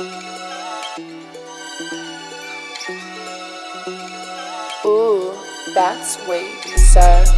Ooh, that's way too sad.